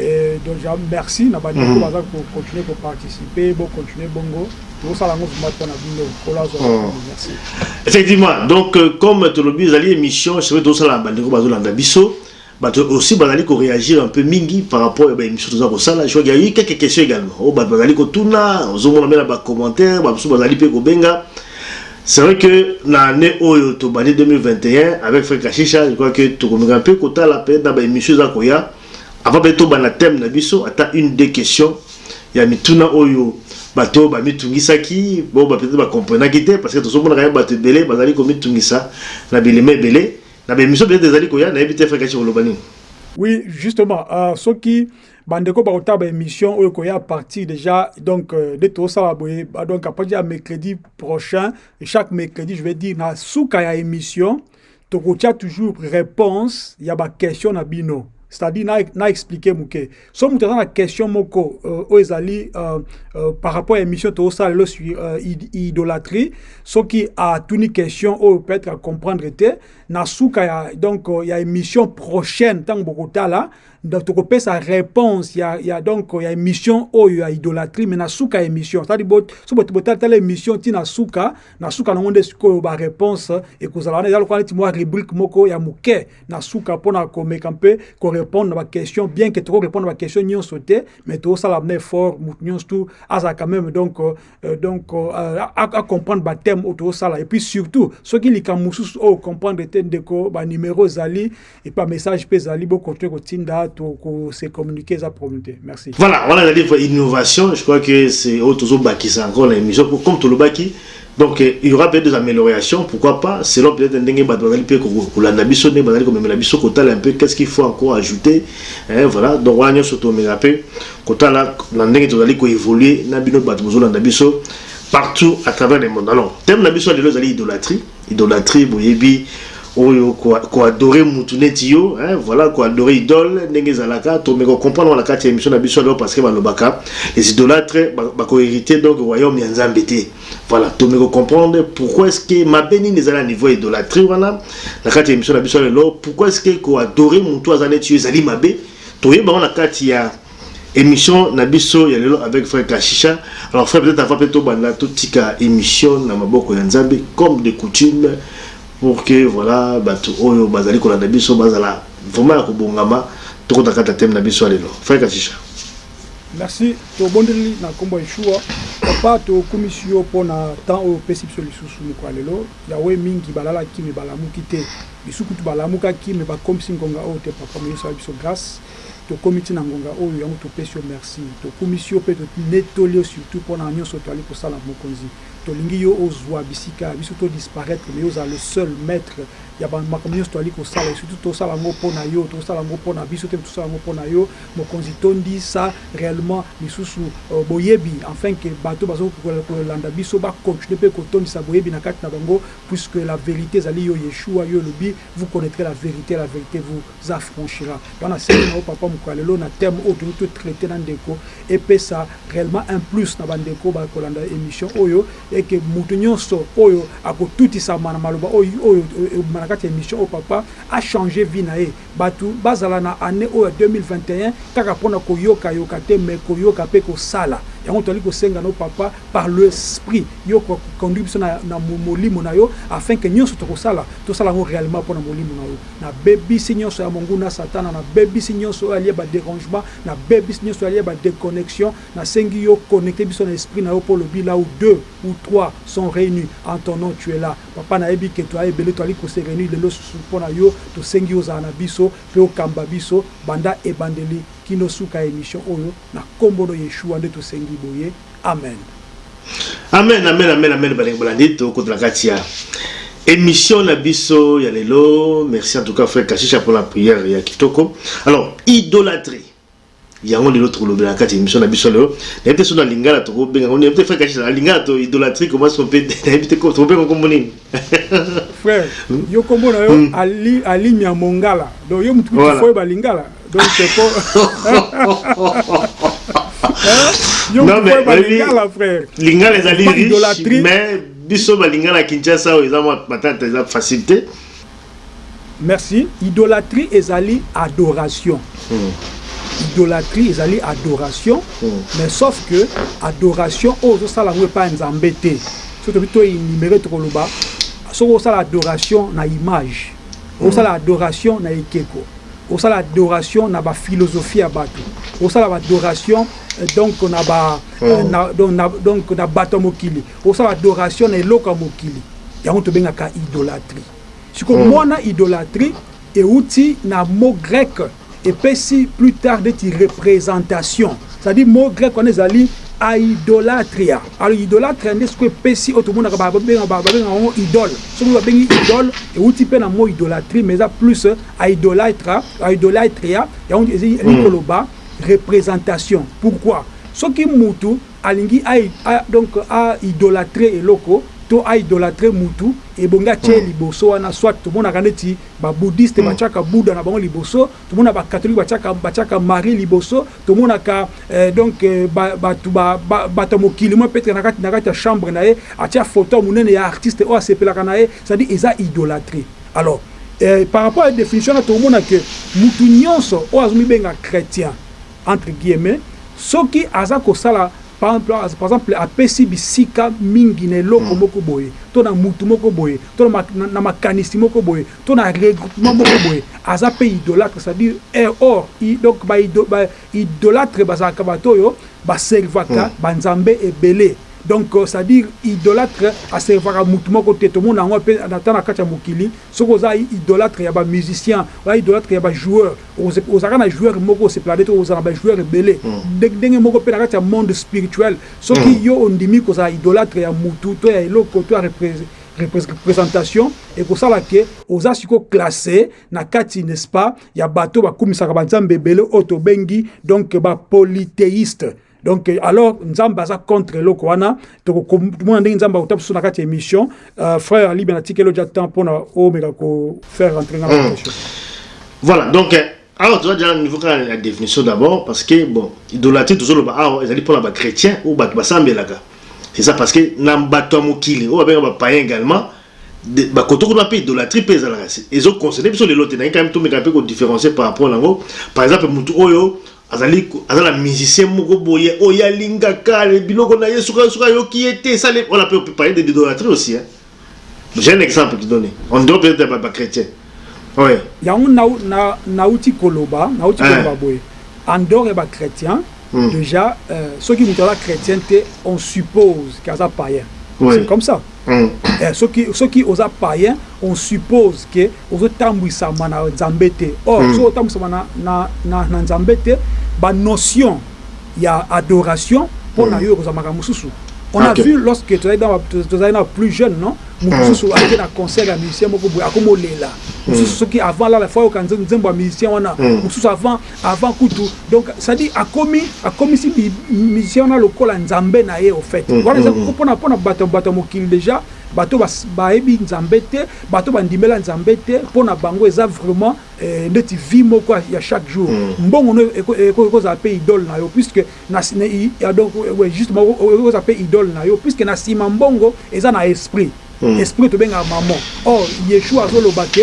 Dejà merci na ba ndeko oyo baza ko continuer ko participer bo continuer bongo tokosala yango vraiment mpo na bino nkolo azwa lokumu merci. Effectivement donc comme tolobi ezali emission c'est vrai tozosala na ba ndeko bazolanda biso bato aussi bazali ko réagir un peu mingi par rapport ya ba émission toza kosala je crois qu'il y a eu quelques questions également oyo bato bazali kotuna ozomona mpe na ba commentaires bamosusu bazali mpe kobenga C'est vrai que na annee oyo tobandi 2021 avec Frère Kashisha, je crois que tokomeka mpe kotala peut-etre na ba emissions eza koya avant peut-etre tobanda thème na biso ata une deux questions ya mituna oyo bato oyo bamitungisaki bo ba peut-etre ba comprenaki te parce que tozomona kaka bato ebele bazali komitungisa na bilembo ebele na ba emissions peut-etre ezali koya nayebi te Frère Kashisha okoloba nini? Oui, justement, uh, soki Bandeko ba kotala ba emission oyo koya partir déjà donc euh, nde tosala boye bah, donc à partir ya mercredi prochain chaque mercredi je vais dire na suka ya émission tokotia toujours réponse ya ba question na bino c'est-à-dire na, na expliquer moke so moto aza na question moko euh, oyo ezali euh, euh, par rapport ya émission tosala lelo sur euh, idolatrie soki atuni question oyo peut-être acomprendre te na suka ya donc euh, ya émission prochaine ntango bokotala Donc toko pesa réponse ya ya donc ya émission oyo ya idolatrie mais na suka ya émission. Ça dit bot so bot botala tala émission ti na suka na suka na ngonde sikoyo ba réponse et kozala wana ezalo kwa neti mwa rubrique moko ya muke na suka pona ko meka mpe ko répondre na ba questions bien que toko répondre ba questions nyonso te mais to sala na effort mutu nyonso tout aza quand même donc euh, donc euh, à, à comprendre ba thème auto sala et puis surtout soki likambo mosusu oyo comprendre te ndeko ba numéro ezali Et pas message pe zali bo continuer ko tinda to ko se communiquer za problème te. Merci. Voilà, voilà la livre innovation, je crois que c'est autre toujours bakisa encore la émission pour comme tout le baki donc euh, il y aura peut-être des améliorations pourquoi pas selon peut-être ndenge bato bazali mpe kolanda biso ndenge bazali komemela biso kotala un peu qu'est-ce qu'il faut encore ajouter eh, voilà donc wana nyonso tomeka mpe kotala na ndenge tozali koévoluer na bino bato bozolanda biso partout à travers le monde alors thème na biso ya lelo ezali idolatrie Idolatrie boyebi oyo ko adore mutu neti yo hein voila ko adore idole ndenge ezalaka to meko comprendre wana kati ya emission na biso alors parceque balobaka les idolatres ba ko heriter donc royaume ya nzambe te voila to meko comprendre pourquoi est ce que mabe nini ezali na niveau ya idolatrie wana na kati ya emission na biso lelo pourquoi est ce que ko adore mutu aza neti yo ezali mabe toyeba yango na kati ya Emission na biso ya lelo avec frère Kashisha. Alors frère peut-être avant peut-être tobanda totika emission na maboko ya Nzambe comme de coutume pour que voilà batu oyo bazali kolanda biso bazala vraiment ya kobongama tokota kata thème na biso ya lelo. Frère Kashisha. Merci tobondeli na kombo ya Yeshua. Papa tokumisi yo mpo na temps oyo opesi biso lisusu mokolo ya lelo. Yawe mingi balalaki me balamuki te. Bisu kutu balamukaki me bakomisi ngonga oyo te papa moyesala biso grâce. Tokomi ti na ngonga oyo, yango topesi yo mersi. Tokumisi yo mpe tonetoli yo surtout mpo na nionso toali kosala. Mokonzi, tolingi yo ozua bisika, biso to disparaitre mais yo ozala le seul maitre ya ba makambo nionso toali kosala et surtout tosala yango mpo na yo, tosala yango mpo na biso te mais tosala yango mpo na yo Mokonzi. Tondisa reellement lisusu boyebi afin que bato oyo bazo kolanda biso ba continuer mpe kotondisa boyebi na kati na bango puisque la verite ezali yo Yeshua, yo olobi vous connaitrez la verite et la verite vous. Za franchira ba na sengi na yo papa mokua lelo na thème oyo tozo to traite na ndeko epesa reellement un plus na ba ndeko ba kolanda emission oyo et que mutu nionso oyo ako tutisama na maloba oyo oyo ebima na kati ya emission oyo papa a changer vie na ye batu ba zala na annee oyo ya 2021 kaka pona ko yoka yoka te mais ko yoka pe ko sala yango tozali ko senga na yo papa par le sprit yo ko conduire biso na molimo na yo afin que nionso toko sala to sala yango reellement pona molimo na yo. Nabebisi nyonso ya monguna satana, nabebisi nyonso oyo alie ba derangement, nabebisi nyonso alie ba deconnexion, nasengi yo connecter biso na esprit na yo po olobi là où deux ou trois sont reunus en ton nom tu es là papa nayebi que toi ebele toali ko se reunir lelo susu pona yo tosengi ozala na biso pe okamba biso banda ebandeli kino suka ya emission oyo na kombo no yeshua nde tosengi boye Amen. Amen, amen, amen, amen, balingi balandi tokota na kati ya émission na biso ya lelo. Merci en tout cas frère Kashisha pour la prière ya kitoko. Alors, idolâtrie. yango lelo tokolobela na kati ya émission na biso lelo nayebi te so na lingala tokobenga ngo nayebi te frère Kashisha na lingala to idolâtrie comment on peut nayebi te tokobenga kombo nini Frère yo kombo na yo Ali Ali Nyamongala donc yo mutu kutu voilà. foyeba lingala donc c'est ko yo mutu foyeba lingala frère lingala ezali riche mais biso balingala Kinshasa oyo eza mwa patata eza facilité Merci. Idolatrie ezali adoration. Idolatrie ezali adoration, mais sauf que adoration oyo ozosala yango epai ya Nzambe te. Soki tobi to enumere tokoloba soki osala adoration na image, osala adoration na ekeko, osala adoration na ba philosophie ya batu, osala ba adoration donc na ba na donc na bato ya mokili, osala adoration na eloko ya mokili, yango tobengaka idolatrie. Sikoyo muana idolatrie ewuti na mot grec epesi plus tard neti representation c'est à dire mot grec wana ezali aidolatria alors idolatria nde sikoyo epesi oyo tomonaka ba benga ba benga yango idole soki omoni ba bengi idole ewuti pe na mot idolatrie mais eza plus aidolaitra aidolatria yango elingi koloba representation pourquoi soki mutu Alingi a a donc a idolatre eloko to a idolatre mutu ebongi atia ye liboso wana soit tomonaka neti ba boudiste batiaka Buda na bango liboso tomona ba catholique batiaka batiaka Marie liboso tomonaka eh donc ba batu ba bato ya mokili moi petre na kati na kati ya chambre na ye atia photo ya munene ya artiste oyo asepelaka na ye c'est à dire eza idolatre alors eh par rapport ya definition wana tokomona que mutu nionso oyo azo mibenga chretien entre guillemets, soki aza kosala par exemple, par exemple apesi bisika mingi na eloko moko boye, to na mutu moko boye, to na makanisi moko boye, to na regroupement moko boye, aza mpe idolatre, c'est à dire eh or i, donc ba idolatre bazalaka batu oyo ba servaka ba nzambe ebele, donc c'est à dire idolatre a servaka mutu moko te, tomona yango ata na kati ya mokili, Soki oza idolatre ya ba musiciens, oza idolatre ya ba joueurs, ozalaka na joueur moko osepelaka nde to kozala na ba joueurs ebele? Ndenge moko mpe na kati ya monde spirituel, soki yo ondimi kozala idolatre ya mutu to ya eloko to ya representation, ekosala que oza sikoyo classe na kati, n'est ce pas, ya bato oyo bakumisaka ba nzambe ebele oyo tobengi donc ba polytheistes. donc euh, alors nzambe aza contre eloko wana tokomona ndenge nzambe akota biso na kati ya émission euh, frère alibi na tikelo ja temps mpona omeka ko faire rentrer nga hmm. voilà donc euh, awa toza deja niveau kaka ya définition d'abord parce que bon idolatrie tozoloba awa ezali mpona bachrétien oyo bato basambelaka eza parce que na bato ya mokili oyo babenga bapayen également bakoto kuna mpe idolatrie mpe ezalaka ezoconcerne biso lelo te naye kami tomeka mpe kodifferencie par rapport nango par exemple motu oyo Azali aza na musicien moko boye oyo alingaka biloko na ye soki soki ayoki ye te esale on appelle peut parler de l'idolatrie aussi hein j'ai un exemple qui donne on doit peut-être ba ba chrétiens ouais Yango na na nauti koloba nauti eh koloba boye en dehors ya ba chretiens hum dejà euh soki mutu aza chretien te on suppose que aza paien c'est ouais comme ça. Eh soki soki oza païen on suppose que ozo tambuisama na Nzambe te or soki ozo tambuisama na na na na Nzambe te ba notion ya adoration pona yo ekozala makambo mosusu on a vu lorsque tozali na tozali na plus jeune non moto mosusu ake na concert ya musicien moko boye akomi olela mosusu soki avant alala faut ayoka nzembo ya musicien wana mosusu avant Avant kutu donc ça dit akomi akomisi musicien wana lokola nzambe na ye au fait mm, wana eza mm, pona pona bato bato ya mokili deja bato bayebi ba nzambe te bato bandimela nzambe te pona bango eza vraiment eh, ndeti vie moko ya chaque jour mm. mbongo no ekozala mpe idole na yo puisque na, na, donc, ouais, justement ekozala mpe idole na yo puisque na nsima mbongo eza na esprit Mm. Esprit to benga maman. Or Yeshua azo loba que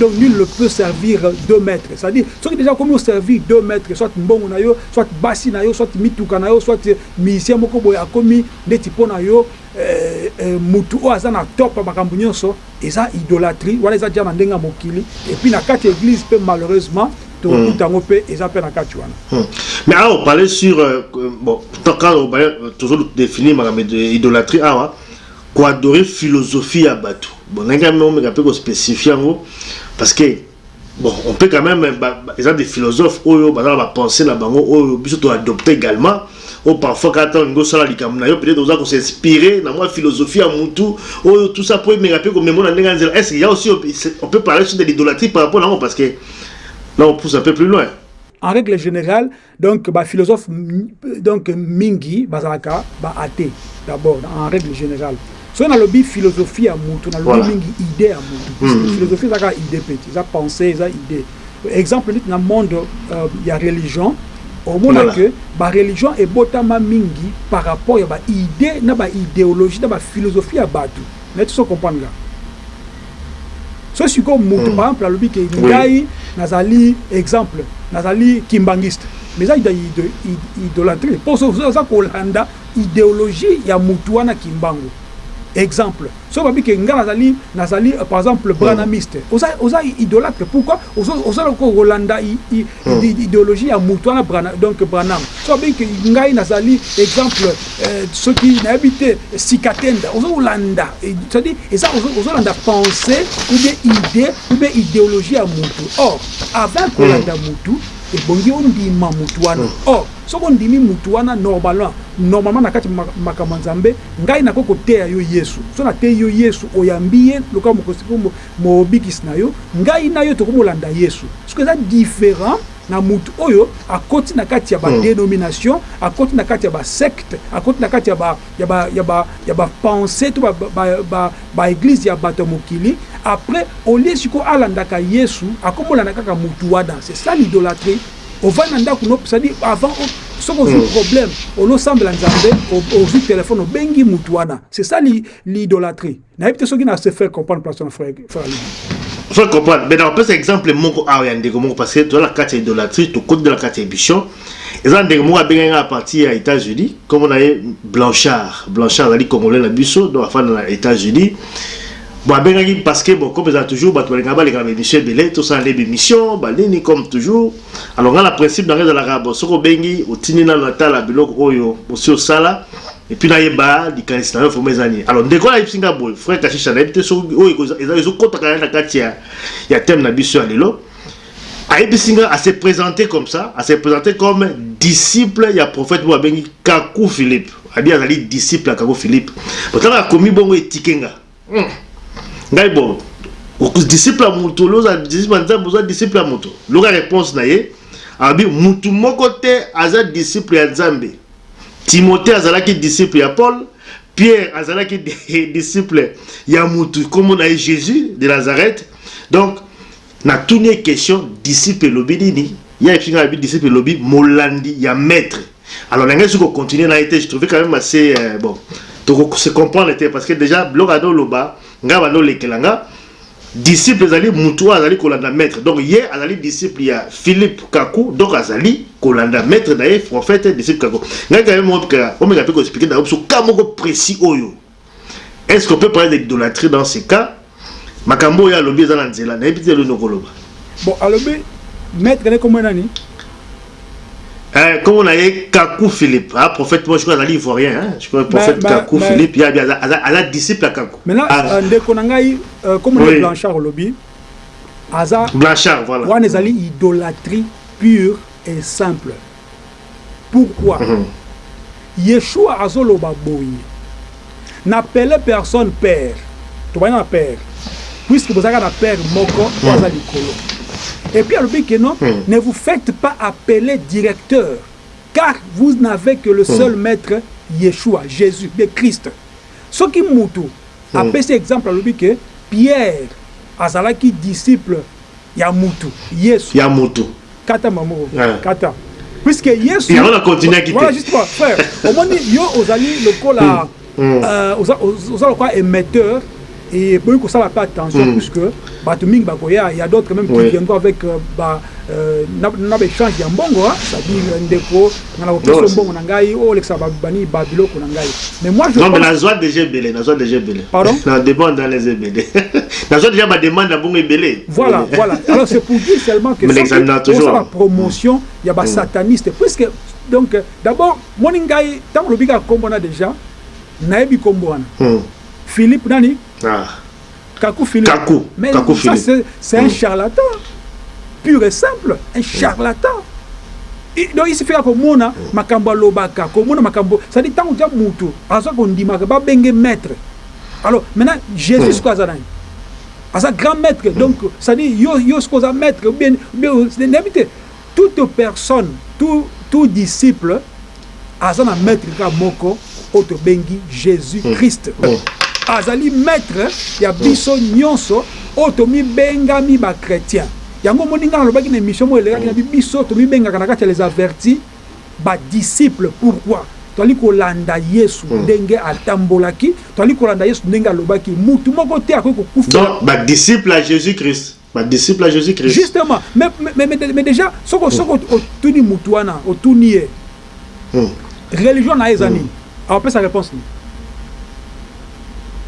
donc nul ne peut servir deux maîtres. C'est-à-dire soki déjà comme servir deux maîtres soit mbongo na yo, soit basi na yo, soit mituka na yo, soit musicien moko boye akomi ndeti pona yo euh, euh, mutu oyo aza na top ya makambo nyonso eza idolatrie wana eza déjà na ndenge ya mokili et puis na kati église pe malheureusement tokuta yango mpe eza mpe na kati wana hmm. mais awa ah, opale sur euh, bon quand opale tozolu définir makambo idolatrie awa ah, Ko adorer philosophie ya batu bon nalingi quand meme omeka pe ko specifier yango parce que bon on peut quand meme eza des philosophes oyo baza na ba pensees na bango oyo biso to adopter egalement oyo parfois kaka tango olingi osala likambo na yo peut-etre oza ko s'inspirer na mwa philosophie ya mutu oyo tout ça po emeka pe ko mema na ndenge ya nzela est-ce qu'il ya aussi on peut parler sur de l'idolâtrie par rapport na yango parce que là on pousse un peu plus loin. En regle generale Donc ba philosophes donc mingi bazalaka ba athées d'abord en règle générale. So na lobi philosophie ya mutu na lobi voilà. mingi idée ya mutu. Mm -hmm. Philosophie eza ka idée petit, eza pensée, eza idée. Exemple nit na monde euh, ya religion omona voilà. que ba religion ebotama mingi par rapport ya ba idée na ba idéologie na ba philosophie ya batu. Mais tu so comprendre nga. Soki sikoyo mutu par exemple alobi ke ngai nazali exemple nazali kimbanguiste mais eza idolatrie po oza kolanda ideologie ya mutu wana kimbangu exemple soki babi ke ngai nazali nazali par exemple branamiste oza oza idolatre pourquoi oza kolanda ideologie ya mutu wana donc branam Tu as bien que ngai nazali exemple eh, soki nayebi te sika tenda ozo landa c'est à dire eza ozo landa pensée ou bien idée ou bien idéologie ya mutu or avant ko landa hmm. mutu ebongi ondima mutu wana hmm. or soki ondimi mutu wana normalement normalement na kati makambo ya nzambe ngai nakoki koteya yo yesu so nateyi yo yesu oyambi ye lokola mokosiko mobikisi na yo ngai na yo tokomi olanda yesu soki eza différent na mutu oyo akoti na kati ya ba denominations, akoti na kati ya ba sectes, akoti na kati ya ba ya ba ya ba ya ba pensees to ba ba ba ba eglises ya batu ya mokili, après au lieu sikoyo alandaka Yesu ako monana kaka mutu wana, c'est ça l'idolatrie, ovandi na ndaku no c'est à dire avant o soki ozui problème olo sambela Nzambe ozui telephone obengi mutu wana c'est ça l'idolatrie. nayebi te soki na se faire comprendre place na frère faut comprendre mais nakopesa exemple moko awa ya ndeko moko parce que toza na kati ya idolatrie tokoti na kati ya émission eza ndeko moko abengaki ngai apartir ya états-unis nkombo na ye blanchard blanchard azali congolais na biso donc afanda na états-unis bon abengaki parce que bon comme ezala toujours bato balingaka baleka na baémission ebele tosala nde bémission banini comme toujours alors ngai na principe na ngai ezalaka bon soki obengi otindi nano atala biloko oyo osi osala Et puis na yeba likanisi na yo vraiment eza nini alors ndeko ayebisi nga boye frère kashisha nayebi te soki oyo ezokotaka na kati ya, ya thème na biso ya lelo ayebisi nga ase présente comme ça ase présente comme disciple ya prophète moko abengi kaku philippe abi azali disciple ya kaku philippe botanga akomi bongo etike nga Hum ngai bon disciple ya moto loza disciple ya nzambe oza disciple ya moto loka réponse na ye abi mutu moko te aza disciple ya nzambe timote azalaki disciple ya paul pierre azalaki disciple ya mutu kombo na ye jésus de nazareth donc natuni ye question disciple elobi nini ye ayebisi ngai abi disciple elobi molandi ya maître Alors na ngai ko continuer na été, je trouvais quand même assez euh, bon. Toko se comprendre te parce que déjà biloko ado loba nga bando lekela nga disciple ezali mutu azali kolanda maître donc ye azali disciple ya philippe kaku donc azali kolanda maître na ye prophète disciple kaku ngai kaye moka omeka mpe koexplike na yo biso ka moko précis oyo Est ce qu'on peut parler d'idolâtrie dans ce cas? Makambo oyo alobi eza na nzela, nayebi te eloni okoloba. Bon, alobi maître ne kombo nani? Eh, comme on a eu Kakou Philippe, hein, prophète, moi je crois azali ivoirien, hein, je crois prophète bah, bah, Kakou bah, Philippe, il y a bien la disciple à Kakou. Maintenant, ah. Euh, ndeko nangai, euh, comme on est Blanchard Olobi, Aza, Blanchard, voilà. On est idolâtrie pure et simple. Pourquoi yeshua azo loba boye na pele personne père tobanda na père puisque bozalaka na père moko oyo aza likolo et puis alobi que non ne vous faites pas appeler directeur car vous n'avez que le seul maitre yeshua jesus de christ soki mutu apesi exemple alobi que pierre azalaki disciple Ya mutu, Yesu. Ya mutu. Kata mamu oyo. Eh. Kata. Puisque Yesu. Yango na continuaki te. Voilà juste quoi, frère. Omoni yo ozali lokola euh oza oza lokola émetteur et boyi kosala pe attention puisque bato mingi bakoya ya d'autres même qui viendront avec ba euh na ba échange ya mbongo hein, c'est-à-dire ndeko nga na kokisa yo mbongo na ngai olekisa bani ba biloko na ngai mais moi je non mais nazwa déjà ebele nazwa déjà ebele pardon na demande dans les ebele nazwa déjà ba demande na bongo ebele voilà voilà alors c'est pour dire seulement que ça toujours la promotion ya ba mm. sataniste puisque donc d'abord moni ngai tango lobika kombo na déjà nayebi kombo wana mm. Philippe nani ah Kaku Philippe. Kaku, Mais Kaku ça Philippe. c'est c'est un charlatan pur et simple, un charlatan. I- Donc il suffit ya komona makambo alobaka, komona makambo, c'est-à-dire ntango tya moto aza kondimaka babenge maître. Alors maintenant Jésus sikoyo aza nani? Aza grand maître donc c'est-à-dire yo yo sikoyo oza maître ou bien ou bien nayebi te. Toute personne, tout, tout disciple aza na maitre kaka moko oyo tobengi Jesus Christ. Azali maitre ya biso nionso oyo tomibengami ba chretiens. Yango omoni nga nalobaki na emission moko elekaki nabi biso tomibengaka na kati ya les avertis ba disciples pourquoi? Tozali kolanda Yesu ndenge atambolaki, tozali kolanda Yesu ndenge alobaki, mutu moko te akoki kokufa. Donc ba disciples ya Jesus Christ. Ba disciples ya Jesus Christ. Justement, mais, mais, mais, mais dejà soki soki otuni mutu wana, otuni ye religion na ye eza nini, akopesa reponse nini?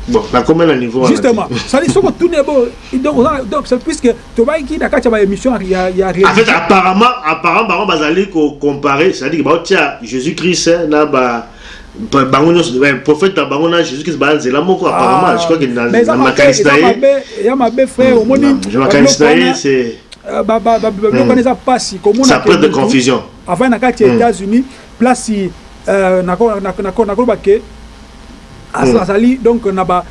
Bon, nakomela niveau wana. Justement, ça dit soki otuni ye bo donc oza donc c'est puisque tobayaki na kati ya ba émission ya ya religion. En fait, apparemment, apparemment bango bazali ko comparer, c'est-à-dire baotia Jesus Christ na ba bango nyonso prophète na bango na Jésus Christ ba nzela moko apparemment ah, je crois que na na makanisi na ye ya mabe frère hmm, omoni na makanisi na ye c'est euh, ba ba ba biloko hmm. eza pasi komona ça prête de confusion avant na kati ya hmm. États-Unis place euh, na ko na ko na ko ba ke azali donc na ba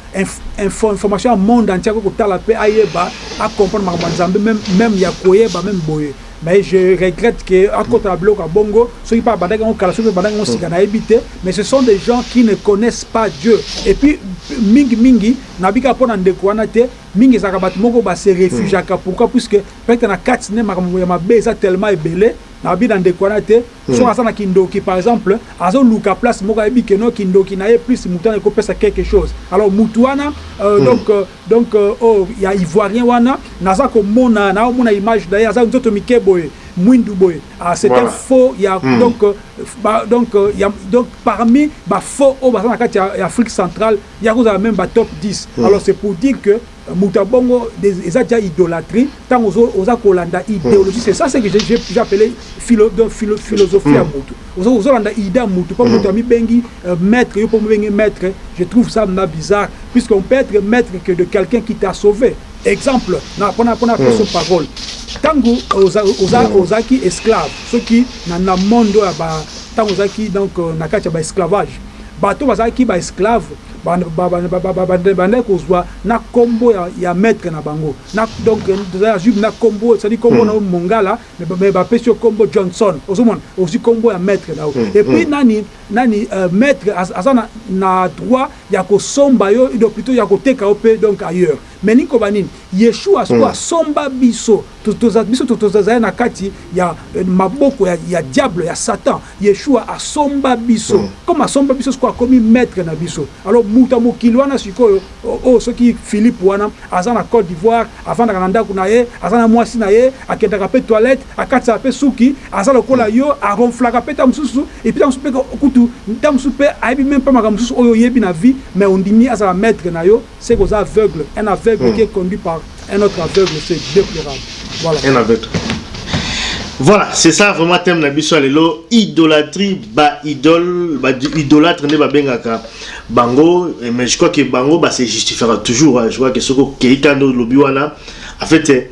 information ya monde entier ko tala pe ayeba a comprendre makambo nzambe même même ya koyeba même boye Mais je regrette que akota na biloko ya bongo, soki pe abandaki yango kala soki pe abandaki yango sika nayebi te, mais ce sont des gens qui ne connaissent pas Dieu et puis mingi mingi nalobi kaka pona ndeko wana te, mingi ezalaka batu moko ba se refugiaka pourquoi puisque peut-etre na kati nde makambo ya mabe eza tellement ebele, nalobi na ndeko wana te. Soki aza na kindoki par exemple azo luka place moko ayebi que non kindoki naye plus mutu wana eko pesa quelque chose alors mutu wana donc donc oyo ya ivoirien wana naza ko mona nao mona image naye aza nzoto mike boye muindu boye c'est un faux ya donc ba donc ya donc parmi ba faux oyo baza na kati ya afrique centrale ye ako zala meme ba top 10 alors c'est pour dire que Mutu ya bongo eza dejà idolatrie tangu oza kolanda ideologie c'est ça ce que j'ai appelle philosophie ya mutu ozo landa idee ya mutu po mutu amibengi maitre yo pe omibengi maitre je trouve ça mna bizarre puisque on peut etre maitre que de quelqu'un qui t'a sauve exemple pona pona poso parole tangu ozalaki esclave soki na monde oyo ya ba tangu ozalaki donc na kati ya ba esclavage bato bazalaki ba esclave Babandaki kozua na kombo ya maitre na bango donc toza ya jude na kombo c'est à dire kombo nayo mongala mais ba pesi yo kombo Johnson ozo mona ozui kombo ya maitre nayo et puis nani nani maitre aza na droit ya ko somba yo plutôt ya ko teka yo pe donc ailleurs mais nikoba nini yeshua sikoyo asomba biso Toza biso tozali na kati ya maboko ya diable ya satan yeshua asomba biso comme asomba biso sikoyo akomi maitre na biso alors mutu ya mokili wana sikoyo oyo soki philipe wana aza na cote d'ivoire afandaka na ndaku na ye aza na mwasi na ye akendaka pe toilette akatisaka pe suki aza lokola yo a ronflaka pe tango mosusu epuis tango mosusu pe kutu tango mosusu pe ayebi meme pas makambo mosusu oyo oyebi na vie mais ondimi azala maitre na yo Ce que oza aveugle un aveugle qui est conduit par un autre aveugle ce deplorable voilà un aveugle Voilà, c'est ça vraiment thème na biso lelo idolatrie ba idole ba idolâtre nde babengaka bango mais je crois que bango ba se justifiera toujours je crois que soko keita ndo lobi wana en fait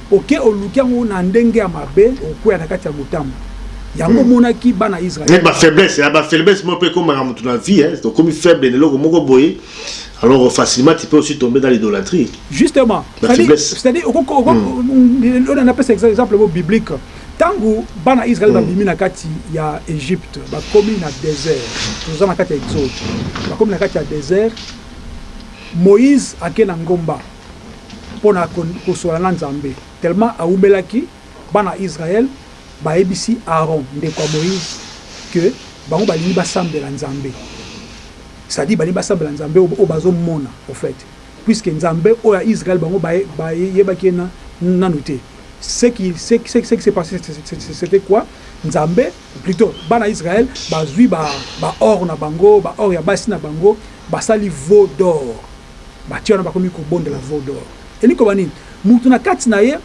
Oke oluki yango na ndenge ya mabe, okweya na kati ya motambo. Yango omonaki bana ya Israël. Neti ba faiblesse, ya ba faiblesse moko pe ekomaka mutu na vie hein, okomi faible na eloko moko boye, alors facilement tu peux aussi tomber dans l'idolatrie. Justement, c'est à dire, c'est à dire, oko ko, oko ko, oyo na pesa exemple moko biblique, tangu bana ya Israël ba bimi na kati ya Egypte, ba komi na desert, toza na kati ya exode, ba komi na kati ya desert, Moïse ake na ngomba, pona kosola na Nzambe tellement awubelaki bana Israël bayebisi Aaron ndeko ya Moïse que bango balingi basambela Nzambe c'est à dire balingi basambela Nzambe oyo bazo mona au fait puisque Nzambe oyo ya Israël bango bayebaki ye nanu te ce qui se passe c'etait quoi Nzambe plutot bana Israël bazui ba or na bango ba or ya basi na bango basali veau d'or Batie wana bakomi kobondela veau d'or. Elingi koloba nini? Mutu na kati na ye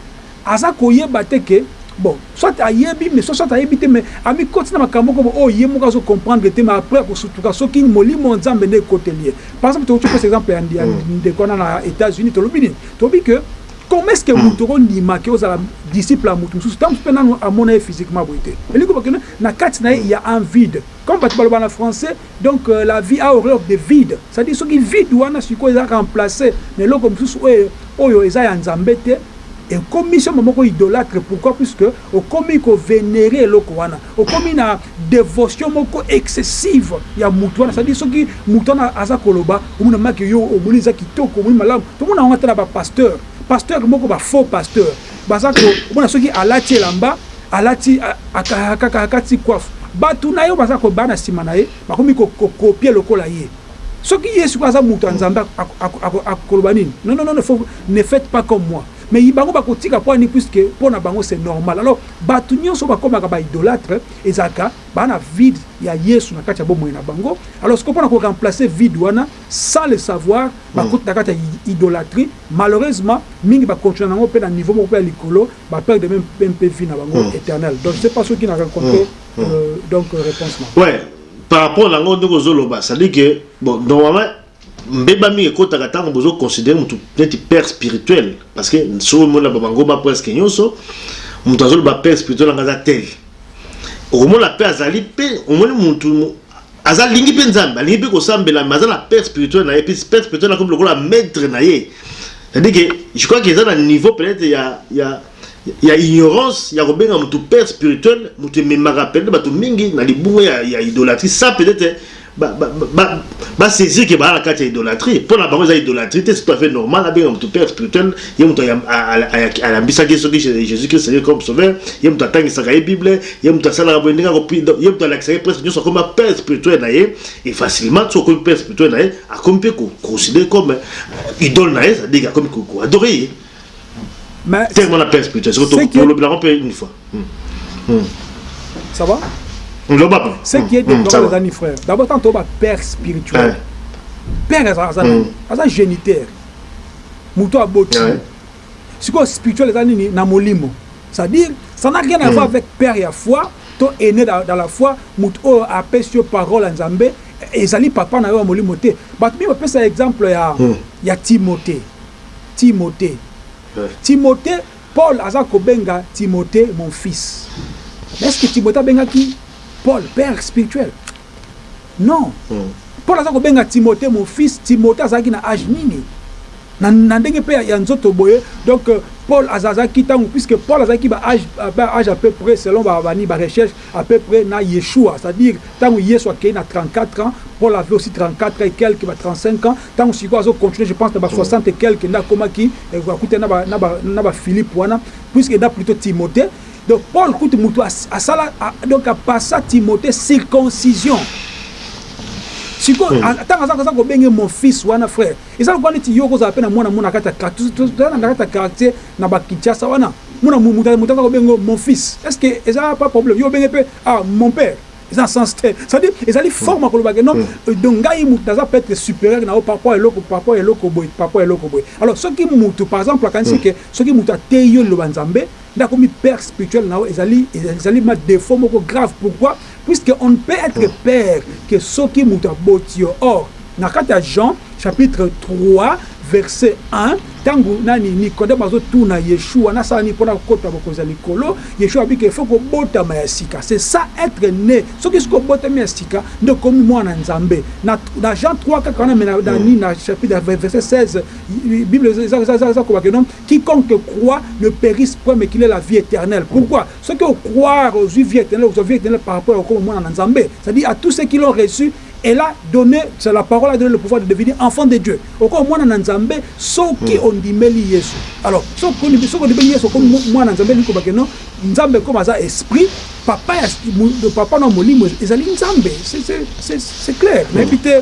aza koyeba te que bon soit ayebi mais soit ayebi te mais amikotisi na makambo moko boye oyo ye moko azo comprendre te mais après akosutuka soki molimo ya Nzambe nde ekoteli ye. Par exemple tokoki kopesa exemple ya ya ndeko wana na Etats Unis tolobi nini? Tolobi que comment est ce que mutu okondima que ozala disciple ya mutu mosusu tango mosusu pe nanu amona ye physiquement boye te? Elingi koloba que na kati na ye il ya un vide comme batu balobaka na français Donc la vie a horreur de vide c'est à dire soki vide wana sikoyo eza remplace na eloko mosusu oyo oyo eza ya nzambe te ekomi somo moko idolatre pourquoi puisque okomi ko venere eloko wana okomi na devotion moko excessive ya mutu wana c'est à dire soki mutu wana aza koloba omona make yo omoni eza kitoko omoni malamu tomona yango ata na ba pasteur pasteur moko ba faux pasteur Baza ko mona soki alati elamba alati kaka akati coiffe batu nayo baza ko ba na sima naye bakomi ko copier lokola ye soki ye sikoyo aza mutu ya nzambe ako loba nini nononono faut ne faite pas comme moi mais bango bako tika pwani puisque pona bango c'est normal alors batu nionso ba komaka ba idolatre ezalaka ba na vide ya yesu na kati ya bomoi na bango alors sikoyo pona ko remplacer vide wana sans le savoir ba koti na kati ya idolatrie Malheureusement mingi ba continua na ngo pe na niveau moko pe ya likolo ba perdre meme pe vie na bango eternel donc je sais pas soki na rencontre donc reponse na yo. Ouais par rapport na ngo ndenge ozo loba c'est à dire que bon normalement mbeba mingi ekotaka tangu bozo considere mutu neti père spirituel parce que soki omoni na ba mangomba presque nioso mutu azo loba père spirituel na nga aza tel okomona pe azali pe omoni mutu Aza lingi pe nzambe alingi pe kosambela mais aza na père spirituel na ye puis père spirituel akomi lokola maitre na ye c'est à dire que je crois que eza na niveau peut être ya ya ya ignorance ya kobenga mutu père spirituel mutu ememaka peut être bato mingi na libunga ya, ya idolatrie ça peut être ba, ba, ba, ba saisir que baa na kati ya idolatrie mpo na bango eza idolatrie te c'est tout à fait normal abenga mutu père spirituel ye mutu ayambisaki ye soki jésus christ ye comme sauveur ye mutu atangisaka ye bible Ye mutu asalaka boye ndenge ako donc ye mutu alakisaka ye presque nionso akomi ba père spirituel na ye et facilement soki okomi père spirituel na ye akomi pe ko considere comme idole na ye ça dire akomi ko adorer ye mais tellement na père spirituel soki to tolobi na pe une fois hmm. Hmm. ça va loba pe ce qui est hmm. de hmm. amis frère d'abord tant ba père spirituel eh. père aza aza hmm. aza géniteur mutu aboti sikoyo spirituel eza nini na molimo Ça dire ça n'a rien à voir avec père ya foi to aîné dans la foi mutu oyo apesi yo parole ya Nzambe ezali papa na yo ya molimo te bato mingi bapesa exemple ya ya Timote Timote Timote Paul aza kobenga Timote mon fils mais est-ce que Timote abengaki Paul père spirituel Non. Paul aza kobenga Timothee mon fils, Timothee azalaki na age nini? Na ndenge pe ya nzoto boye, donc Paul azalaki tangu, puisque Paul azalaki ba age a peu pres selon ba nini, ba recherches, a peu pres na Yeshua, c'est à dire tangu Yesu akeyi na 34 ans, Paul avait aussi 34 ans et quelques, ba 35 ans, tangu sikoyo azo continuer je pense na ba 60 et quelques nde akomaki, akutani na ba Philippe wana, puisque eza plutot Timothee. Donc Paul kutu mutu asala donc a passa Timothee circoncision sikoyo ntango aza aza kobenge mon fils wana frère eza lokola neti yo okozala mpe na mwana mona kati ya tozala na kati ya quartier na bakinshasa wana mona moto aza kobenge mon fils est ce que eza pas problème yo obenge mpe ah mon père eza na sens te cetadire ezali forme ya kolobake non euh, donc ngai moto naza peut être supérieur na yo par rapport eloko par rapport eloko boye par rapport eloko boye alors soki moto par exemple akanisi ke soki moto ateyi yo liloba nzambe Nakomi père spirituel na yo ezali ezali ma defaut moko grave pourquoi puisque on ne peut etre père que soki mutu aboti yo or na kati ya Jean chapitre 3 verset 1 tangu nani Nicodème azo tuna Yeshua nasala nini pona kokota bokonzi ya likolo Yeshua alobi que il faut kobotama ya sika c'est ça etre ne soki soki obotami ya sika nde okomi mwana ya Nzambe na na Jean 3 kaka wana mais na na nini na chapitre verset 16 bible eza eza eza eza koloba que non Quiconque croit ne perisse point mais qu'il ait la vie eternelle pourquoi soki o croire ozui vie eternelle okozua vie eternelle par rapport ya kokoma mwana na nzambe c'est à dire à tous ceux qui l'ont reçu elle a donne c'est la parole a donne le pouvoir de devenir enfants de Dieu okoma mwana na nzambe soki ondimeli yesu alors soki ondimeli yesu okomi mwana na nzambe elingi koloba que non nzambe comme aza esprit papa ya papa na molimo ezali nzambe c'est clair nayebi te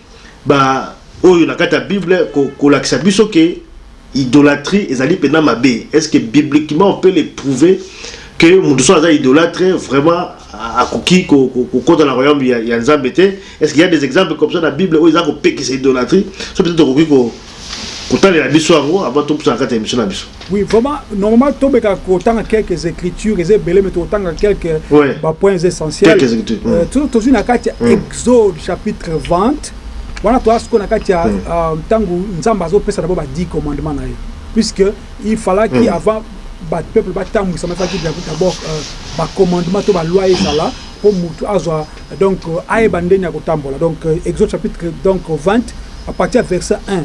Ba oyo na kati ya bible ko kolakisa biso que idolatrie ezali pena mabe est ce que bibliquement on peut le prouve que mutu soki aza idolatre vraiment akoki ko kota na royaume ya ya nzambe te est ce qu'il ya des exemples comme ça na bible oyo eza kopekisa idolatrie soki peut etre okoki ko Kotalela biso yango avant topusa na kati ya emission na biso. Oui vraiment normalement to meka ko tanga quelques écritures eza ebele mais to tanga quelques ouais. ba points essentiels. Quelques écritures. Euh, mm. Toujours tozui na kati ya mm. Exode chapitre 20 wana toza sikoyo na kati ya mm. euh, ntango mm. uh, Nzambe azopesa d'abord ba 10 commandements na ye puisque il fallait mm. avant ba peuple batambwisama faki d'abord euh, ba commandements to ba loi ezala mpo motu azwa donc ayeba ndeni ya kotambola donc exode chapitre donc 20 à partir ya verset 1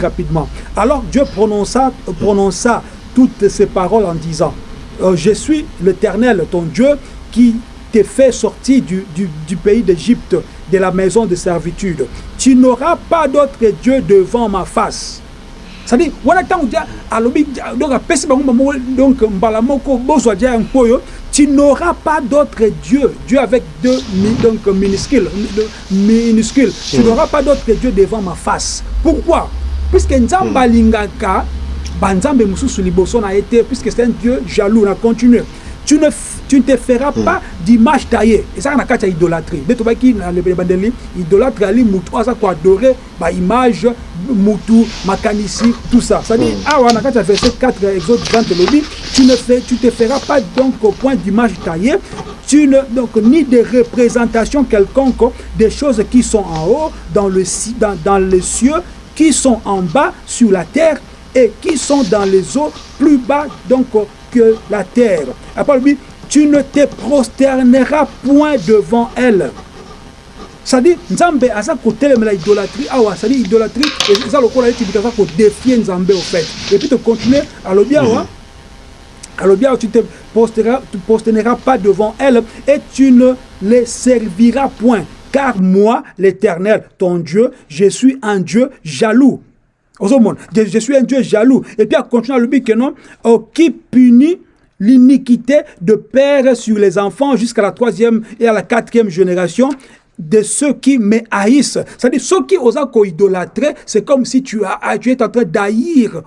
rapidement. Alors Dieu prononça, prononça toutes ces paroles en disant, euh, je suis l'Éternel, ton Dieu, qui t'ai fait sortir du, du, pays d'Égypte, de la maison de servitude. Tu n'auras pas d'autre Dieu devant ma face. Ça dit wana tango dia alobi donc apesi bango mbambo donc mbala moko bozwa dia ya mpo oyo tu n'auras pas d'autre Dieu Dieu avec deux donc minuscule minuscule tu n'auras pas d'autre Dieu devant ma face pourquoi puisque Nzambe hmm. alingaka ba Nzambe mususu liboso na ye te puisque c'est un Dieu jaloux na continuer tu ne tu ne te feras hmm. pas d'image taillée ezaka na kati ya idolâtrie nde tobaki na lebele bandeli idolâtre ali mutu aza ko adorer baimage mutu makanisi tout ça cestadire awa na kati ya verset 4 exode 20 elobi tu ne fais, tu te feras pas donc au point d'image taillée tu ne, donc, ni de représentation quelconque des choses qui sont en haut, dans, le, dans, dans les cieux, qui sont en bas sur la terre et qui sont dans les eaux plus bas, donc la terre. lui, tu ne te prosterneras point devant elle. Ça dit nzambe aza kotelemela idolatrie awa ça dit idolatrie eza lokola neti mutu aza ko defier nzambe au fait et puis to continuer alobi awa alobi awa tu te postera tu postenera pas devant elle et tu ne les servira point car moi l'Eternel ton Dieu je suis un Dieu jaloux je, je suis un Dieu jaloux. Et puis, à continuer à lui que non, oh, qui punit l'iniquité de père sur les enfants jusqu'à la troisième et à la quatrième génération de ceux qui me haïssent. C'est-à-dire, ceux qui osent idolâtrer, c'est comme si tu, as, ah, tu es en train d'haïr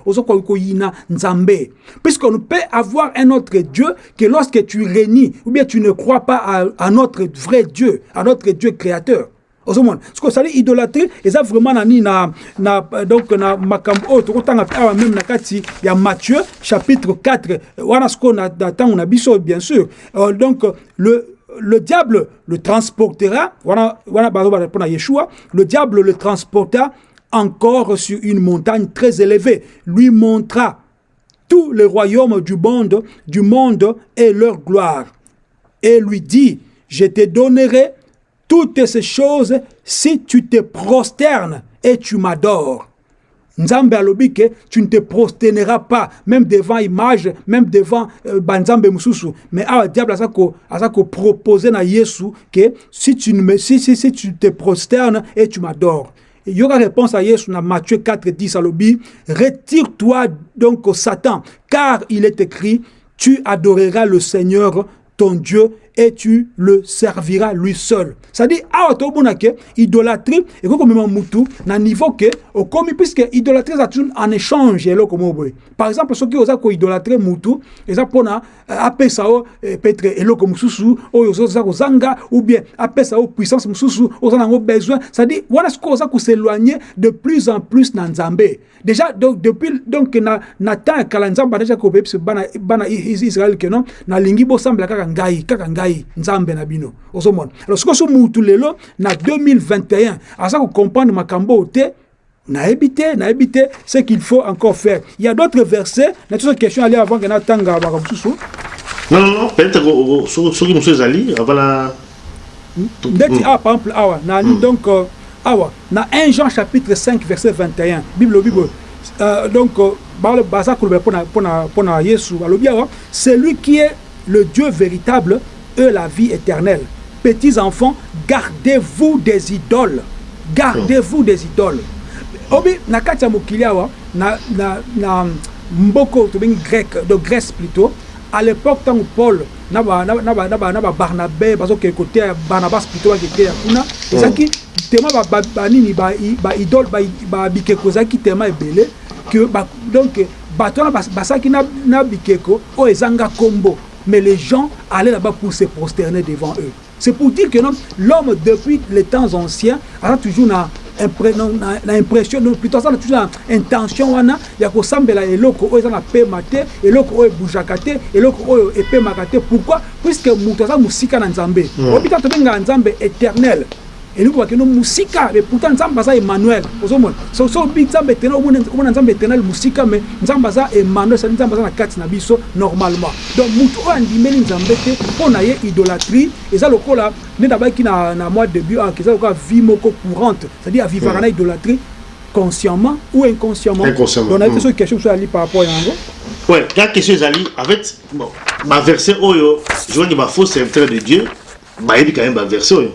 Puisqu'on peut avoir un autre Dieu que lorsque tu renies, ou bien tu ne crois pas à, à notre vrai Dieu, à notre Dieu créateur ozomona siko sali idolatrie eza vraiment na nini na, na donc na makambo oyo tokotanga mpe awa meme na kati ya matthieu chapitre 4 wana sikoyo na ntango na biso bien sûr euh, donc le le diable le transportera wana wana bazobala mpo na yeshua le diable le transporta encore sur une montagne très élevée lui montra tous les royaumes du monde du monde et leur gloire et lui dit je te donnerai toutes ces choses si tu te prosternes et tu m'adores. Nzambe tu ne te prosterneras pas même devant image, même devant euh, mususu. Mais ah diable a proposé à Jésus, que si tu si, tu te prosternes et tu m'adores. Il y aura réponse à Jésus dans Matthieu 4 10 alobi retire-toi donc au Satan car il est écrit tu adoreras le Seigneur ton Dieu et tu le serviras lui seul. C'est-à-dire, awa to bona que idolatrie et comme même mutu na niveau que au commis puisque idolatrie ça toujours en échange et loko moboy. Par exemple, ceux qui osa ko idolatrer mutu, eza pona euh, apesa o euh, peut-être et loko mususu o yoso za ko zanga ou bien apesa o puissance mususu osa nango besoin. C'est-à-dire, voilà ce qu'on osa ko s'éloigner de plus en plus na Nzambe. Deja donc depuis donc na na temps ya kala Nzambe deja ko bebisa bana bana Israël que non na lingi bo sambela kaka ngai kaka ngai Nzambe na bino ozo mona alors siko so mutu lelo na 2021 aza ko comprendre makambo te na habité na habité ce qu'il faut encore faire il y a d'autres versets na toute question aller avant que na tanga ba Non, non, non, peut-être que soki mosusu ezali avala Ndeti awa, par exemple, awa na, donc, awa na un Jean chapitre 5 verset 21, Bible elobi boye, donc, baza kolobela pona, pona, pona Yesu, balobi awa, celui qui est le Dieu veritable et la vie eternelle, petits enfants, gardez-vous des idoles, gardez-vous des idoles. Obi, na kati ya mokili awa, na, na, na mboko oyo tobengi Grec, donc Grèce plutot, à l'epoque tangu Paul na ba na ba na ba na ba Barnabais bazo ke kote ya Barnabas plutôt ba kete ya kuna hmm. ezaki tellement ba ba, ba nini ba ba idole ba, ba bikeko ezaki tellement ebele que ba, donc bato wana basaki na, na bikeko oyo ezanga kombo mais les gens allaient là-bas pour se prosterner devant eux C'est pour dire que non l'homme depuis les temps anciens aza toujours na na impression non plutôt aza toujours na intention wana ya kosambela eloko oyo eza na pema te eloko oyo ebujaka te eloko oyo epemaka te pourquoi puisque moto aza mosika na nzambe mm. oyebi kaka tobengaka nzambe éternel Elingi koloba que no musika mais pourtant Nzambe aza Emmanuel ozo mona soki soki olobi Nzambe eternel omona omona Nzambe eternel musika mais Nzambe aza Emmanuel c'est à dire Nzambe aza na kati na biso normalement donc mutu oyo andimeli Nzambe te mpo na ye idolatrie eza lokola nde nabaki na na mwa debut awa que eza lokola vie moko courante c'est à dire a vivaka na idolatrie consciemment ou inconsciemment Inconsciemment. donc nayebi te Mm. soki question mosusu ezali par rapport ya yango. Ouais, la question ezali, en fait, bon, ba verset oyo, je vois que ba faux serviteurs de Dieu, Bayebi quand meme ba verset oyo?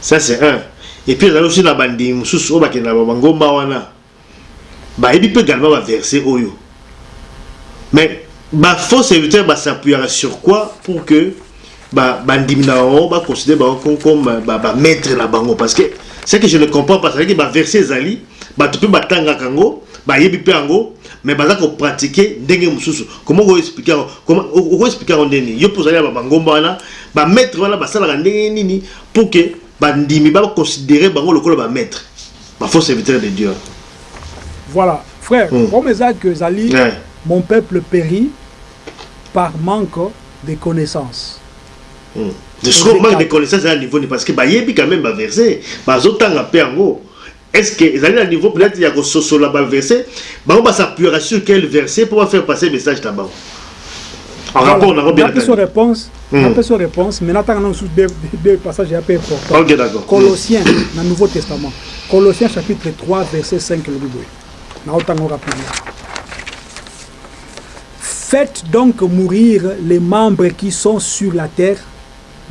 Ça c'est un et puis ezali aussi na ba ndimi mosusu oyo bakendaka na ba ngomba wana bayebi pe galement ba verset oyo mais ba faux serviteur ba s'appuyaka sur quoi pour que ba ba ndimi na bango ba considere bango comme ba ba maitre na bango parce que ce que je ne comprends pas c'est que ba verset ezali batu pe batangaka yango bayebi pe yango mais baza ko pratique ndenge mususu comment ko expliquer yango comment oko expliquer yango ndenge nini yo pe ozali na ba mangomba wana ba maitre wana basalaka ndenge nini pour que ba ndimi ba considere bango lokola ba maitre ba faux serviteur de Dieu wana Voilà, frère, mm. comme eza que ezali yeah. mon peuple périt par manque de connaissances. Sikoyo manque de connaissance eza na niveau nini? Parce que bayebi quand meme ba versets, bazotanga mpe yango. Est ce que ezali na niveau peut etre ya kososola ba versets? Bango ba s'appuyaka sur quel verset mpo ba faire passer message na bango? En rapport na yango bien nakanisi. Napesi yo reponse mais natanga na mosusu deux passages ya mpe important. Ok, d'accord. Colossiens na Nouveau Testament. Colossiens chapitre 3 verset 5 elobi boye. Naotanga yango rapidement. Faites donc mourir les membres qui sont sur la terre,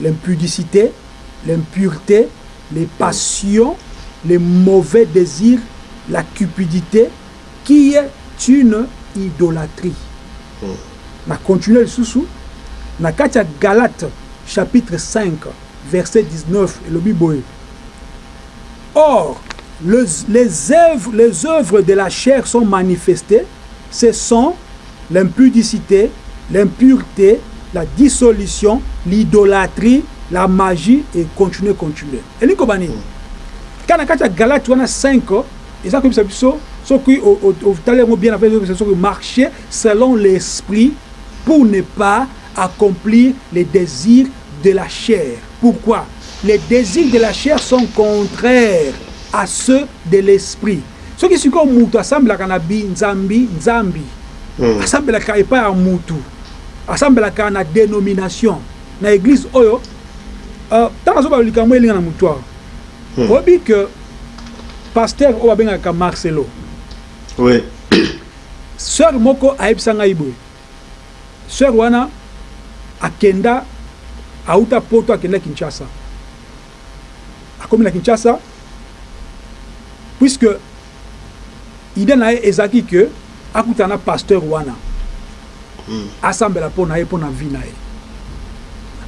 l'impudicite, l'impurete, les passions, les mauvais desirs, la cupidite qui est une idolatrie. Na continuer lisusu, na kati ya Galates chapitre 5 verset 19 elobi boye, Or, le, les oeuvres, les oeuvres de la chair sont manifestes, ce sont, l'impudicite, l'impurete, la dissolution, l'idolatrie, la magie et continuer, continuer. Elingi koloba nini? Kaka na kati ya Galate wana 5 eza koyebisa biso soki otali yango bien, afin koyebisa soki marcher selon l'esprit pour ne pas accomplir les desirs de la chair. Pourquoi les desirs de la chair sont contraires à ceux de l'esprit? Soki sikoyo mutu asambelaka na bi nzambi nzambi, asambelaka epai ya mutu, asambelaka na denomination, na eglise oyo, euh tango nazo baloba likambo oyo elinga na mutu awa, oyebi que pasteur oyo babengaka Marcelo, oui, soeur moko ayebisa ngai boye, Soeur wana akenda awuta poto akenda Kinshasa akomi na Kinshasa puisque idee na ye ezalaki que akutana na pasteur wana asambela pona ye pona vie na ye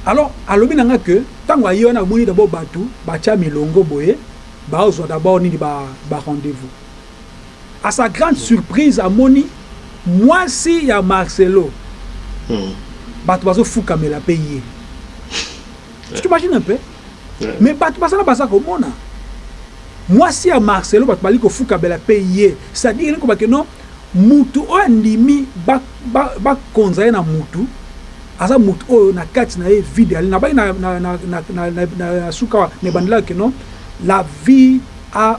alors alobi na nga que tango aye wana amoni d'abord batu batia milongo boye bazo zua d'abord nini ba rendez-vous A sa grande surprise amoni muasi ya Marcelo batu bazo fukamela pe ye tu t'imagines un peu mais batu baza na baza komona muasi ya Marcelo batu bazali ko fukamela pe ye c'est à dire elingi koloba que non mutu oyo andimi ba konza ye na mutu aza mutu oyo na kati na ye vide ezali nabangi na suka awa na ebandelaka que non la vie a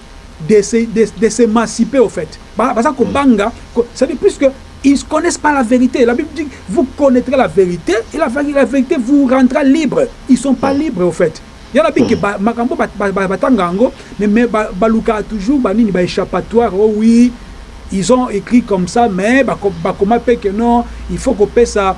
de s'émanciper de, au fait parce hmm. à ils ne connaissent pas la vérité. La Bible dit, vous connaîtrez la vérité et la, la vérité vous rendra libre. Ils ne sont pas hmm. libres, au fait. Il y en a bien qui makambo tangango mais baluka toujours banini ba échappatoire oh oui ils ont écrit comme ça mais bakoma pe que non il faut qu'on paie ça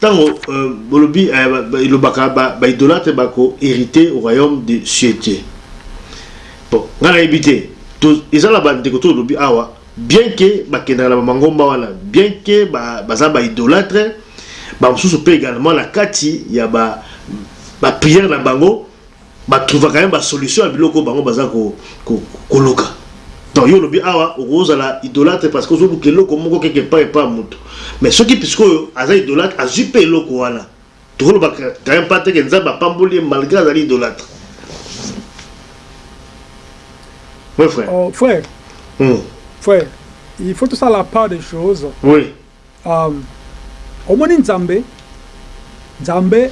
Tango bolobi elobaka ba idolatre ba ko herite royaume de cieux te bon nga nayebi te eza na ba ndeko to olobi awa bien que ba kendaka na ba mangomba wana bien que baza ba idolatre ba mosusu pe egalement na kati ya ba prière na bango Ba trouva quand meme ba solution ya biloko oyo bango baza ko luka. Donc yo olobi awa oko zala idolatre parce que ozo luka eloko moko quelque epa epa ya mutu mais soki psque oyo aza idolatre azui pe eloko wana toko loba quand meme pas te que nzambe apamboli ye malgre azali idolatre. Oui frère. Frère. Frère il faut to sala la part de chose. Oui. Uhm omoni nzambe nzambe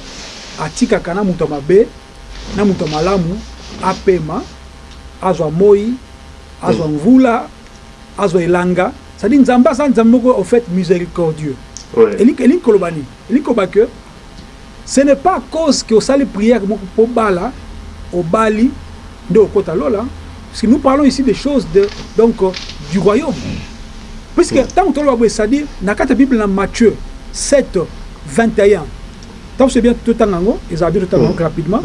atikaka na mutu ya mabe na mutu ya malamu apema azwa moyi azwa mvula azwa elanga c'est à dire nzambe aza nzambe moko au faite misericordieux elingi koloba nini elingi koloba que Ce n'est pas à cause que osali prière moko po obala, obali, nde okota lola, puisque nous parlons ici des choses de donc du royaume. Puisque tango toloba boye c'est à dire na kati ya bible na Matthieu 7 21 tango c'est bien totanga yango ezala bien totanga yango rapidement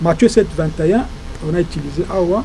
Matthieu 7 21 on a utilisé awa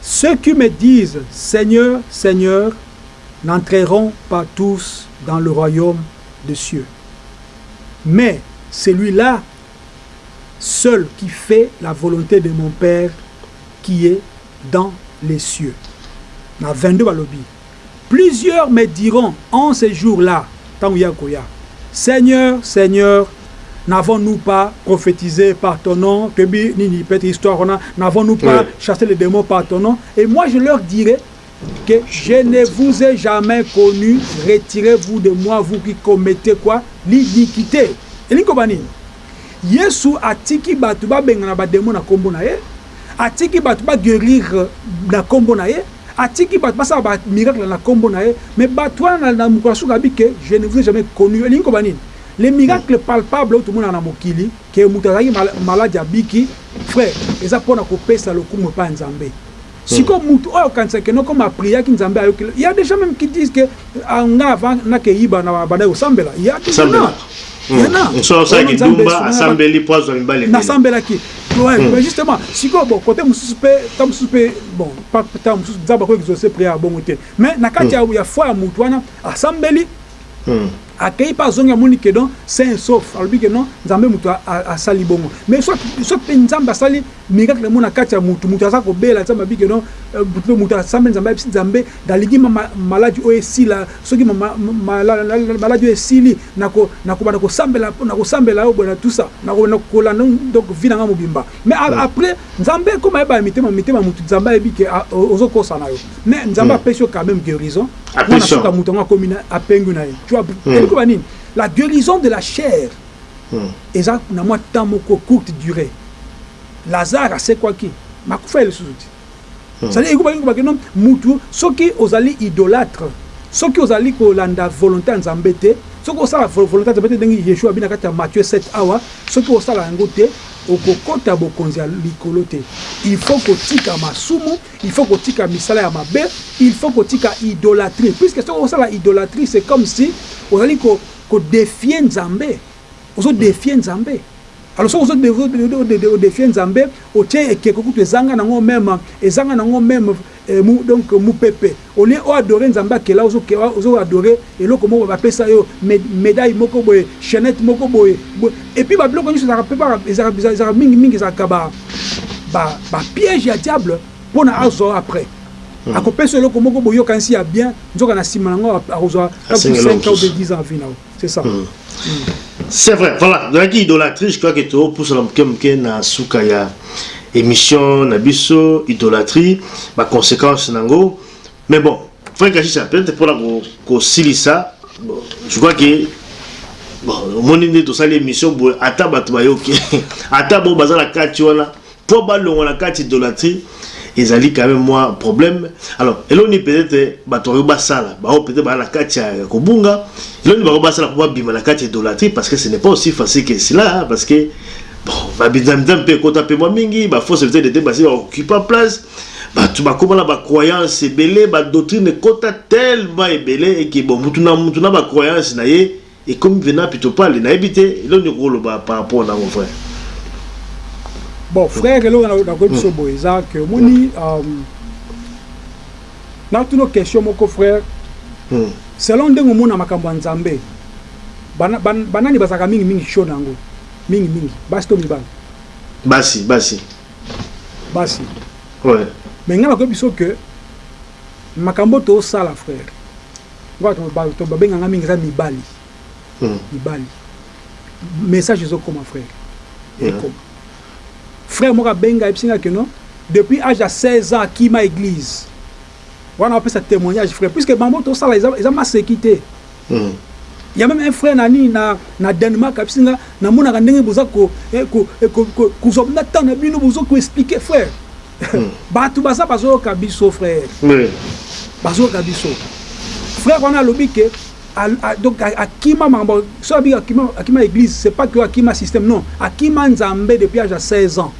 Ceux qui me disent Seigneur, Seigneur, n'entreront pas tous dans le royaume des cieux. Mais celui-là, seul qui fait la volonté de mon Père qui est dans les cieux. Na 22 balobi. Plusieurs me diront en ces jours-là, Seigneur, Seigneur, n'avons-nous pas prophétisé par ton nom Kebi, Nini, peut histoire, n'avons-nous pas oui. chassé les démons par ton nom Et moi, je leur dirai que je ne vous ai jamais connu, retirez-vous de moi, vous qui commettez quoi L'iniquité. elingi koba nini yesu atiki bato babenga na bademo na nkombo na ye atiki batu ba guerrir na kombo na ye, atiki batu basala ba miracle na kombo na ye, mais batu wana na mokolo ya suka alobi que je ne vous ai jamais connu, elingi koloba nini? Les miracles palpables oyo tomonaka na mokili que mutu azalaki maladi abiki, frère eza pona kopesa lokumu epai ya Nzambe, sikoyo mutu oyo akokanisa que non comme a priaki Nzambe ayoki, il ya des gens meme qui disent que, Ah nga avant na ke yiba na banda ko sambela ya biso na ya na so sa ki dumba asambeli po azwa mibale na sambela ki ouais mais justement siko bon côté mususu pe ta mususu pe bon pas ta mususu za ba ko exaucer prière bongo te mais na kati ya foi ya mutu wana asambeli akei mpe azongi amoni ke don saint sauf alobi ke non nzambe moto asali bongo mais soki mpe nzambe asali Miracle yango na kati ya mutu mutu aza ko bela nzambe abike no mutu mutu asambe nzambe ayebisi nzambe nalingi ma maladi oyo esila soki ma ma ma maladi oyo esili na ko na ko banda ko sambela na ko sambela yo boye na tusa na ko na ko landa donc vie na nga mobimba mais a après nzambe ekomi ayeba ya mitema mitema mutu nzambe ayebi ke ozo kosa na yo mais nzambe apesi yo quand meme guerison mwana suka mutu yango akomi na apengwi na ye tu vois eloba nini la guerison de la chair Eza na mwa temps moko, courte duree. Lazare asekwaki, mais akufa ye lisusu te. C'est à dire, ekoki koloba que non, mutu soki ozali idolatre, soki ozali kolanda volonte ya Nzambe te, soki osala volonte ya Nzambe te, ndenge Yeshua alobi na kati ya Matthieu sept awa, soki osala yango te, okokota bokonzi ya likolo te. Il faut kotika masumu, il faut kotika misala ya mabe, il faut kotika idolatrie. Puisque soki osala idolatrie, c'est comme si ozali ko Ko defier nzambe? Ozo defier nzambe? Alors soki ozo o defier nzambe otie ekeko kutu ezanga nango meme ezanga nango meme donc mupepe au lieu o adorer nzambe akela ozo ozo adorer eloko moko ba pesa yo medaille moko boye chainette moko boye et puis ba biloko nionso ezalaka ezalaka mingi mingi ezalaka ba piege ya diable Pona azwa yo après ako pesa yo eloko moko bo yokanisi ya bien nzoka na sima nango ako zwa ta mususu 5 ans ou bien 10 ans ya vie na yo c'est ça. C'est vrai voilà ezalaki idolatrie je crois que to pusana muke muke na suka ya emission na biso idolatrie ba consequences nango mais bon Frank Ajisa peut-être pona ko kosilisa je crois que bon omoni nde tosali emission boye ata bato bayoki ata bo baza na kati wana Po ba longwa na kati idolatrie ezali quand meme mwa problème alors eloko nini peut etre batu bakoki ba sala ba oyo peut etre baza na kati ya ko bunga eloko nini bakoki ba sala po ba bima na kati ya idolatrie parce que ce n'est pas aussi facile que cela parce que bon ba binzami nzambi pe ekota pe mwa mingi ba fausse verite d'etat basi ba occupa place batu ba koma na ba croyance ebele ba doctrine ekota tellement ebele et que bon mutu na mutu na ba croyance na ye Ekomi venant pitopale nayebi te eloko nini okoki koloba par rapport na yango frère. Bon frère eloko nakoki biso boye eza que omoni natuna yo question moko frère selon ndenge omona makambo ya nzambe banani bazalaka mingi mingi show na yango mingi mingi basi to mibali? Basi basi. Basi mais ngai nakoyebi biso que makambo oyo tozosala frère. Nga batu babenga nga mingi eza mibali mibali message ezo koma frère ekoma frère moko abenga ayebisi nga que non depuis age ya 16 ans akima eglise wana apesa temoignage frère puisque bango tosala eza eza maseki te ya meme un frère na nini na na Danemark ayebisi nga namonaka ndenge boza ko ko ko kozwa na temps na bino bozo ko expliquer frère batu baza bazoyoka biso frère bazoyoka biso frère wana alobi ke donc akima makambo so abi akima akima église c'est pas que akima système non akima nzambe depuis âge ya 16 ans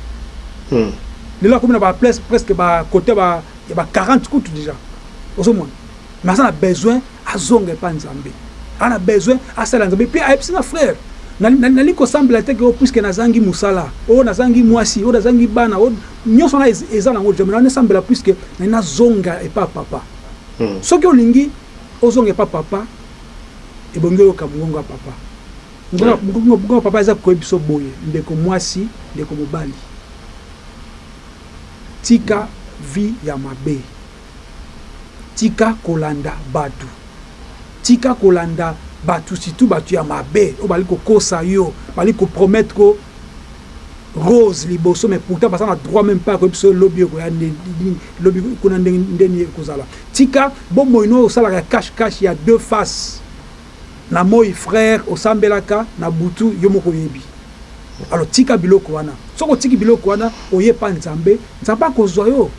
lelo akomi na ba presque ba côté ba ya ba 40 kutu déjà ozomona mais aza na besoin Azonga epa nzambe aza na besoin asala nzambe pe ayebisi nga frère nalingi kosambela te ke o puisque nazangi musala o nazangi muasi o nazangi bana o nionso wana eza nango dejà mais nalingi nasambela puisque nalingi nazonga epa papa soki olingi ozonga epa papa ebongi oyoka mungongo ya papa mungongo ya papa eza koyebisa yo boye ndeko muasi ndeko mobali tika vie ya mabe. Tika kolanda batu tika kolanda batu surtout batu ya mabe oyo bazali kokosa yo bazali ko promettre yo rose liboso mais pourtant baza na droit meme pas ya koyebisa yo lobi ekoya ndenge lobi kuna ndenge nini ekozala tika bomoi na yo osalaka ya cache cache ya deux faces. Na moyi frère osambelaka na butu yo moko oyebi alors tika biloko wana soki otiki biloko wana oye epa nzambe nzambe akozua yo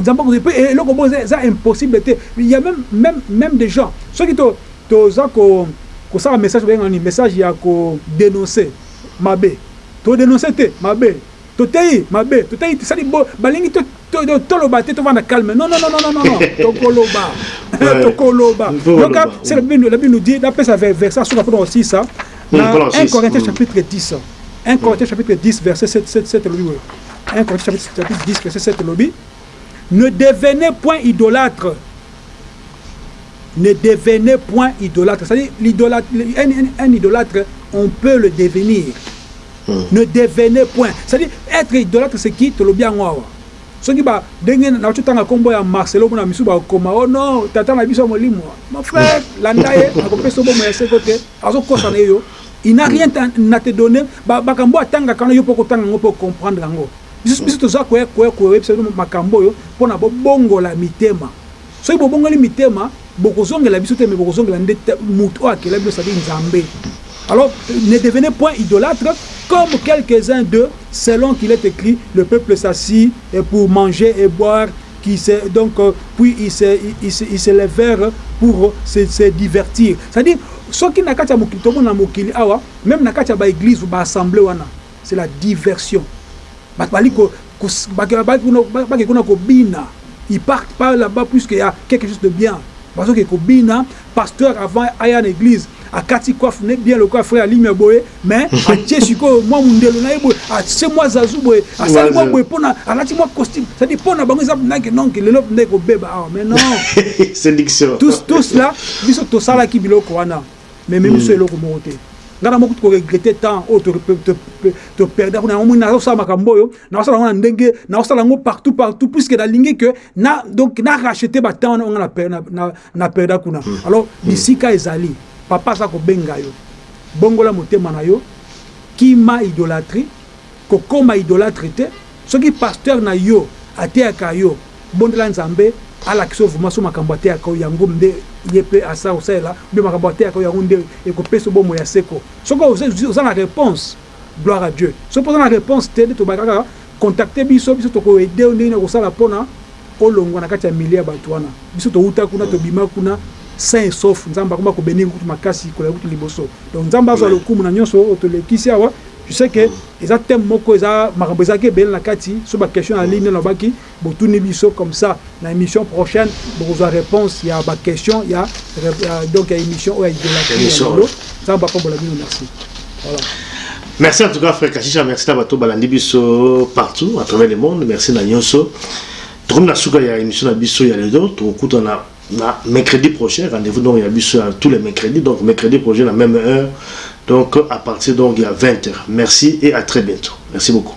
nzambe akozua yo pe eloko moko eza impossible te ya meme meme meme de gens soki to toza ko kosala message babenga nini message ya ko denoncer mabe to denoncer te mabe Toteyi mabe toteyi sali bo balingi to toloba te tovanda calme non non non non non tokoloba tokoloba yoka c'est la bible la bible nous dit napesa verset asuka mpona kosisa na 1 Corinthiens chapitre 10 1 Corinthiens chapitre 10 verset 7 7 7 elobi boye 1 Corinthiens chapitre 10 verset 7 elobi ne devenez point idolâtre ne devenez point idolâtre c'est-à-dire l'idolâtre un, un, un idolâtre on peut le devenir Ne devenez point c'est à dire etre idolatre c'est qui tolobi yango awa soki ba denge na cho tanga kombo ya Marcelo mona misusu ba koma oh non tata na biso ya molimo mon frère landa ye ako pesa yo bomoi ya seko te azo kosa na ye yo il n'a rien na te donner ba makambo oyo atangaka wana yo pe oko tanga yango pe o comprendre yango biso biso toza ko yebisa bino makambo oyo pona bo bongola mitema Soki bobongoli mitema bokozongela biso te mais bokozongela nde mutu oyo akela bino c'est-à-dire Nzambe alors ne devenez point idolatre comme quelques uns d'eux selon qu'il est ecrit le peuple s'assit pour manger et boire qui se donc puis ils se ils se levèrent pour se se divertir c'est-à-dire soki na kati ya mokili tomona mokili awa meme na kati ya ba eglise ba assemblee wana C'est la diversion batu bali ko bake kuna kobina il parte pas là bas puisque ya quelque chose de bien bazo ke kobina pasteur avant aya na eglise akati coiffe ne bien lokola frère alimia boye mais atie sikoyo mwa mundelo na ye boye atie mwa zazu boye asali mwa boye pona alati mwa costume c'est à dire pona bango eza ndaki donc lelo ndaki kobeba awa mais non séduction tout tout cela biso tosalaki biloko wana Mais ememi biso eloko moko te. Nga na moko to ko regretter temps oyo to perdre kuna. Yango omoni nazo sala makambo oyo, nazo sala yango na ndenge, nazo sala yango partout partout puisque na lingi que na donc na racheter ba temps wana oyo nga na perdre kuna. Alors bisika ezali papa aza ko benga yo bongola motema na yo kima idolatrie. Kokoma idolatre te soki pasteur na yo ateyaka yo bondela nzambe alakisa yo vraiment soki makambo ateyaka yo yango nde ye pe asala kosalela ou bien makambo ateyaka yo yango nde ekopesa yo bomoi ya seko soki oza na reponse gloire à Dieu soki pe oza na reponse te nde tobake kaka contacter biso biso toko aider yo ndenge nini okosala pona olongua na kati ya milieu ya batu wana biso towuta kuna tobima kuna sain et sauf nzambe akomi ako benir yo kutu makasi koleka kutu liboso donc nzambe azua lokumu na nionso oyo tolekisi awa Tu sais que eza thème moko eza makambo ezalaki ebele na kati sur ba questions na ligne nalobaki botuni biso comme ça na emission prochaine bokozua reponse ya ba questions ya donc ya emission oyo ya idolatrie ya lelo nzambe apambola bino merci voilà Merci en tout cas frère Kashisha, merci na bato balandi biso partout à travers le monde, merci na nyonso. Tokomi na suka ya émission na biso ya lelo, tokokutana mercredi prochain. Rendez-vous donc, il y a Abisso tous les mercredis. Donc, mercredi prochain, à la même heure. Donc, à partir donc, il y a 20h. Merci et à très bientôt. Merci beaucoup.